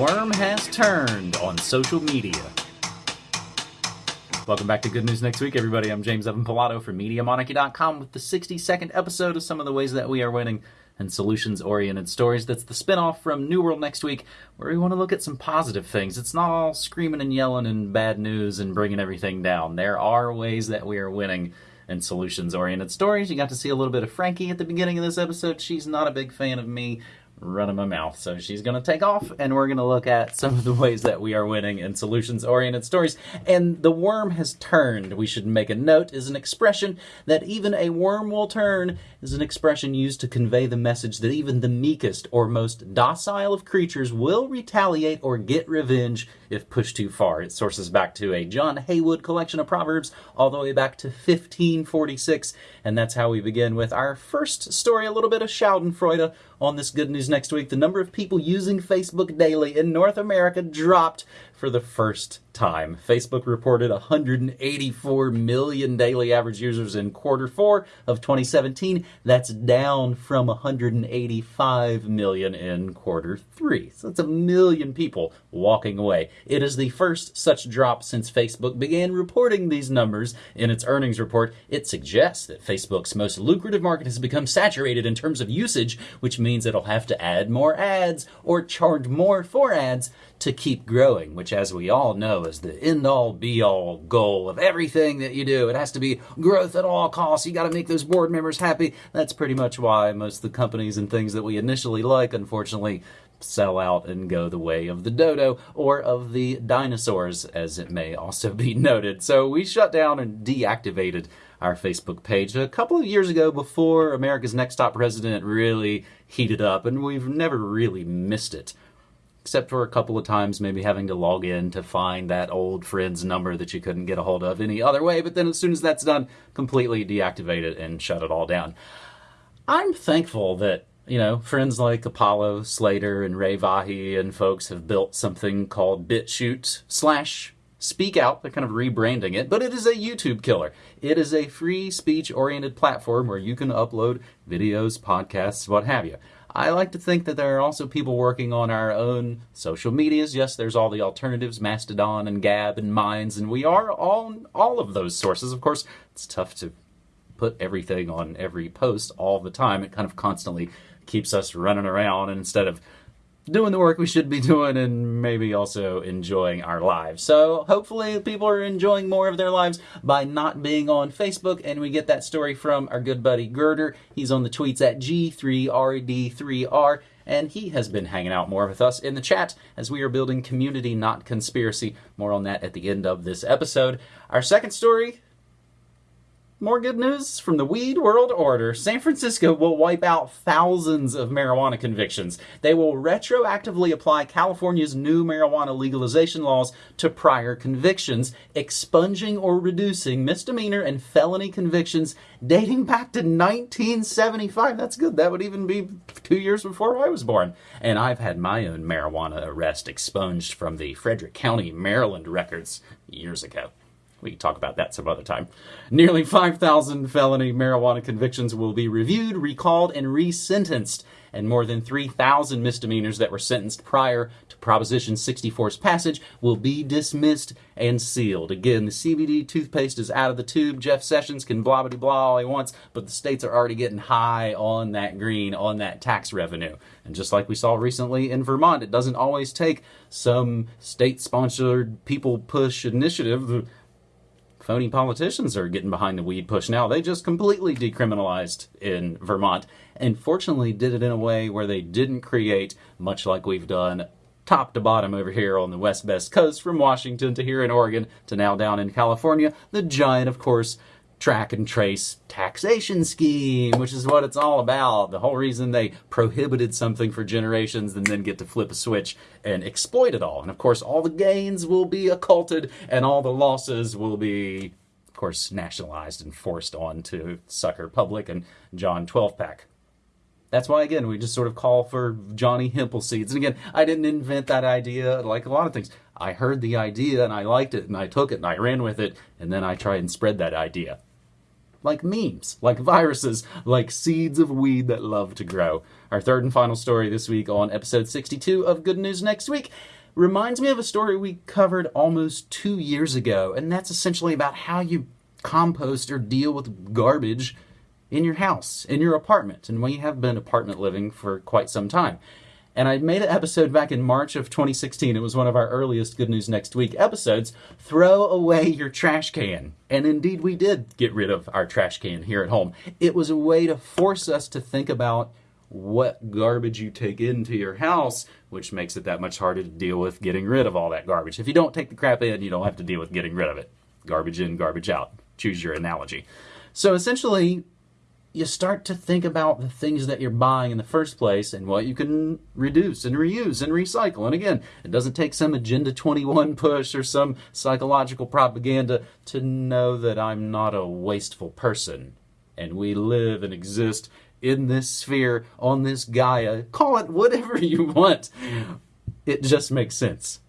worm has turned on social media. Welcome back to Good News Next Week, everybody. I'm James Evan Pilato from MediaMonarchy.com with the 60 second episode of some of the ways that we are winning and solutions oriented stories. That's the spinoff from New World Next Week, where we want to look at some positive things. It's not all screaming and yelling and bad news and bringing everything down. There are ways that we are winning and solutions oriented stories. You got to see a little bit of Frankie at the beginning of this episode. She's not a big fan of me running my mouth. So she's going to take off, and we're going to look at some of the ways that we are winning in solutions oriented stories. And the worm has turned, we should make a note, is an expression that even a worm will turn, is an expression used to convey the message that even the meekest or most docile of creatures will retaliate or get revenge if pushed too far. It sources back to a John Heywood collection of Proverbs all the way back to 1546. And that's how we begin with our first story, a little bit of Schadenfreude on this Good News Next Week. The number of people using Facebook daily in North America dropped for the first time. Facebook reported 184 million daily average users in quarter four of 2017. That's down from 185 million in quarter three. So that's a million people walking away. It is the first such drop since Facebook began reporting these numbers in its earnings report. It suggests that Facebook's most lucrative market has become saturated in terms of usage, which means it'll have to add more ads or charge more for ads to keep growing, which, as we all know, is the end all be all goal of everything that you do. It has to be growth at all costs. You got to make those board members happy. That's pretty much why most of the companies and things that we initially like, unfortunately, sell out and go the way of the dodo or of the dinosaurs, as it may also be noted. So we shut down and deactivated our Facebook page a couple of years ago before America's Next Top President really heated up, and we've never really missed it except for a couple of times maybe having to log in to find that old friend's number that you couldn't get a hold of any other way. But then as soon as that's done, completely deactivate it and shut it all down. I'm thankful that you know, friends like Apollo Slater and Ray Vahey and folks have built something called BitChute slash Speak Out. They're kind of rebranding it, but it is a YouTube killer. It is a free speech oriented platform where you can upload videos, podcasts, what have you. I like to think that there are also people working on our own social medias. Yes, there's all the alternatives, Mastodon and Gab and Minds, and we are on all of those sources. Of course, it's tough to put everything on every post all the time. It kind of constantly keeps us running around, instead of doing the work we should be doing and maybe also enjoying our lives. So hopefully people are enjoying more of their lives by not being on Facebook. And we get that story from our good buddy Girder. He's on the tweets at G3RD3R. And he has been hanging out more with us in the chat as we are building community, not conspiracy. More on that at the end of this episode. Our second story more good news from the weed world order. San Francisco will wipe out thousands of marijuana convictions. They will retroactively apply California's new marijuana legalization laws to prior convictions, expunging or reducing misdemeanor and felony convictions dating back to 1975. That's good. That would even be two years before I was born. And I've had my own marijuana arrest expunged from the Frederick County, Maryland records years ago. We can talk about that some other time. Nearly 5,000 felony marijuana convictions will be reviewed, recalled, and resentenced, and more than 3,000 misdemeanors that were sentenced prior to Proposition 64's passage will be dismissed and sealed. Again, the CBD toothpaste is out of the tube. Jeff Sessions can blah blah blah all he wants, but the states are already getting high on that green, on that tax revenue. And just like we saw recently in Vermont, it doesn't always take some state sponsored people push initiative phony politicians are getting behind the weed push now. They just completely decriminalized in Vermont and fortunately did it in a way where they didn't create, much like we've done top to bottom over here on the west best coast from Washington to here in Oregon to now down in California, the giant, of course, track and trace taxation scheme, which is what it's all about. The whole reason they prohibited something for generations and then get to flip a switch and exploit it all. And of course, all the gains will be occulted and all the losses will be, of course, nationalized and forced on to sucker public and John 12 pack. That's why, again, we just sort of call for Johnny Hempel seeds. And again, I didn't invent that idea like a lot of things. I heard the idea and I liked it and I took it and I ran with it and then I tried and spread that idea. Like memes, like viruses, like seeds of weed that love to grow. Our third and final story this week on episode 62 of Good News Next Week reminds me of a story we covered almost two years ago, and that's essentially about how you compost or deal with garbage in your house, in your apartment. And we have been apartment living for quite some time. And I made an episode back in March of 2016. It was one of our earliest Good News Next Week episodes. Throw away your trash can. And indeed, we did get rid of our trash can here at home. It was a way to force us to think about what garbage you take into your house, which makes it that much harder to deal with getting rid of all that garbage. If you don't take the crap in, you don't have to deal with getting rid of it. Garbage in, garbage out. Choose your analogy. So essentially, you start to think about the things that you're buying in the first place and what you can reduce and reuse and recycle. And again, it doesn't take some Agenda 21 push or some psychological propaganda to know that I'm not a wasteful person. And we live and exist in this sphere, on this Gaia. Call it whatever you want. It just makes sense.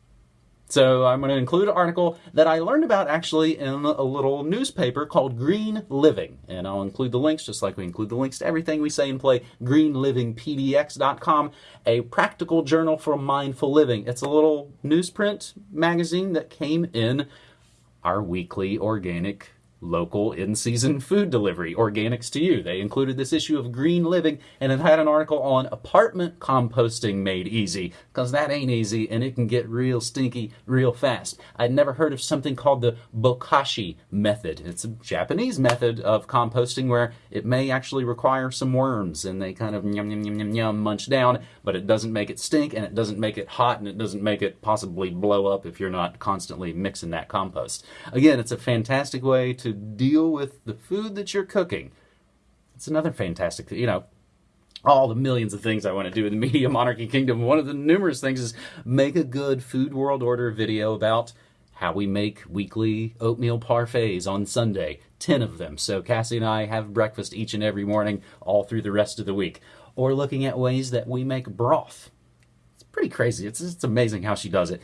So I'm going to include an article that I learned about actually in a little newspaper called Green Living. And I'll include the links, just like we include the links to everything we say and play, greenlivingpdx.com, a practical journal for mindful living. It's a little newsprint magazine that came in our weekly organic local in season food delivery, organics to you. They included this issue of Green Living and it had an article on apartment composting made easy, because that ain't easy and it can get real stinky real fast. I'd never heard of something called the bokashi method. It's a Japanese method of composting where it may actually require some worms and they kind of yum yum yum yum yum munch down, but it doesn't make it stink and it doesn't make it hot and it doesn't make it possibly blow up if you're not constantly mixing that compost. Again, it's a fantastic way to deal with the food that you're cooking. It's another fantastic, you know, all the millions of things I want to do in the Media Monarchy Kingdom. One of the numerous things is make a good Food World Order video about how we make weekly oatmeal parfaits on Sunday. 10 of them. So Cassie and I have breakfast each and every morning all through the rest of the week. Or looking at ways that we make broth. It's pretty crazy. It's, it's amazing how she does it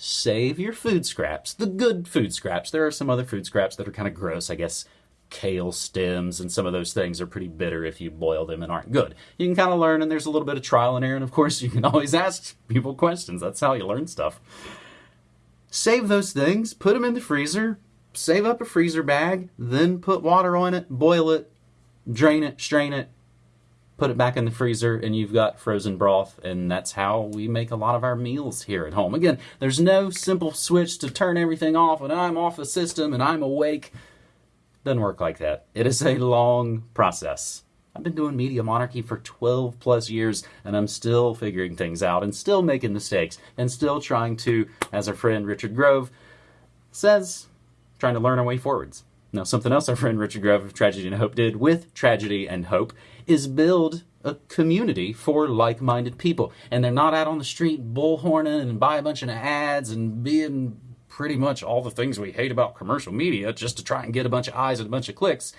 save your food scraps, the good food scraps. There are some other food scraps that are kind of gross, I guess. Kale stems and some of those things are pretty bitter if you boil them and aren't good. You can kind of learn, and there's a little bit of trial and error, and of course, you can always ask people questions. That's how you learn stuff. Save those things, put them in the freezer, save up a freezer bag, then put water on it, boil it, drain it, strain it, put it back in the freezer, and you've got frozen broth. And that's how we make a lot of our meals here at home. Again, there's no simple switch to turn everything off and I'm off the system and I'm awake. Doesn't work like that. It is a long process. I've been doing Media Monarchy for 12 plus years, and I'm still figuring things out and still making mistakes and still trying to, as our friend Richard Grove says, trying to learn our way forwards. Now, something else our friend Richard Grove of Tragedy and Hope did with Tragedy and Hope is build a community for like-minded people. And they're not out on the street bullhorning and buy a bunch of ads and being pretty much all the things we hate about commercial media just to try and get a bunch of eyes and a bunch of clicks.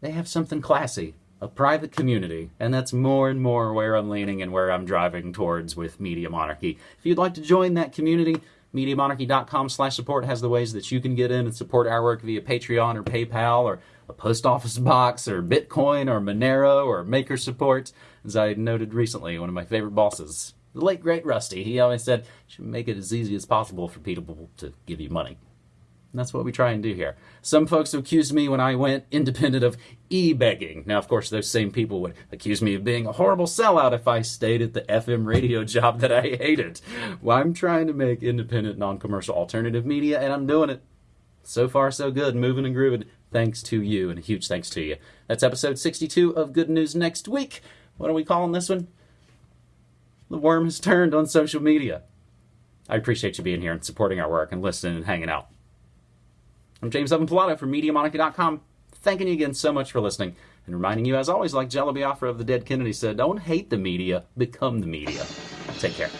They have something classy, a private community, and that's more and more where I'm leaning and where I'm driving towards with Media Monarchy. If you'd like to join that community, MediaMonarchy.com slash support has the ways that you can get in and support our work via Patreon or PayPal or a post office box or Bitcoin or Monero or MakerSupport. As I noted recently, one of my favorite bosses, the late great Rusty, he always said, should make it as easy as possible for people to give you money. And that's what we try and do here. Some folks accused me when I went independent of e-begging. Now, of course, those same people would accuse me of being a horrible sellout if I stayed at the FM radio job that I hated. Well, I'm trying to make independent, non-commercial alternative media, and I'm doing it. So far, so good, moving and grooving. Thanks to you, and a huge thanks to you. That's episode 62 of Good News Next Week. What are we calling this one? The worm has turned on social media. I appreciate you being here and supporting our work and listening and hanging out. I'm James Evan Pilato from MediaMonarchy.com, thanking you again so much for listening, and reminding you, as always, like Jello Biafra of the Dead Kennedy said, don't hate the media, become the media. Take care.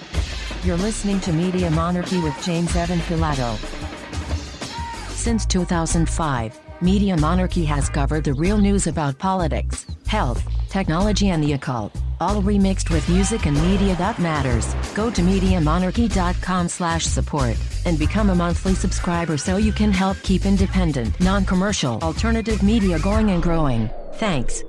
You're listening to Media Monarchy with James Evan Pilato. Since 2005, Media Monarchy has covered the real news about politics, health, technology, and the occult, all remixed with music and media that matters. Go to MediaMonarchy.com slash support and become a monthly subscriber so you can help keep independent, non-commercial, alternative media going and growing. Thanks.